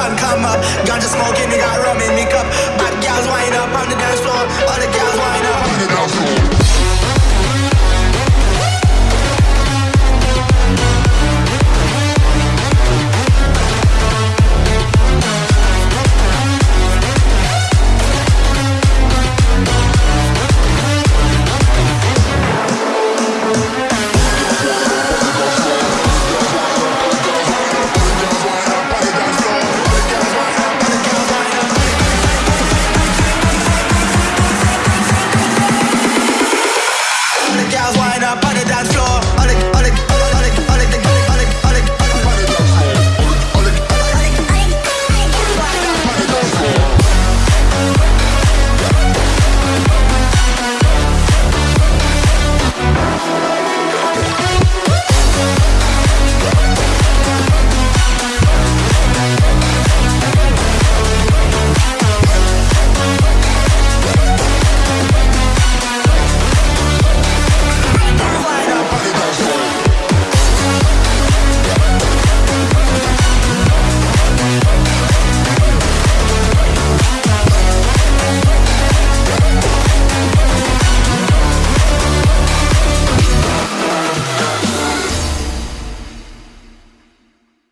sun come up. got the smoking, We got rum in me cup. Bad gals wind up on the dance floor. All the gals wind up.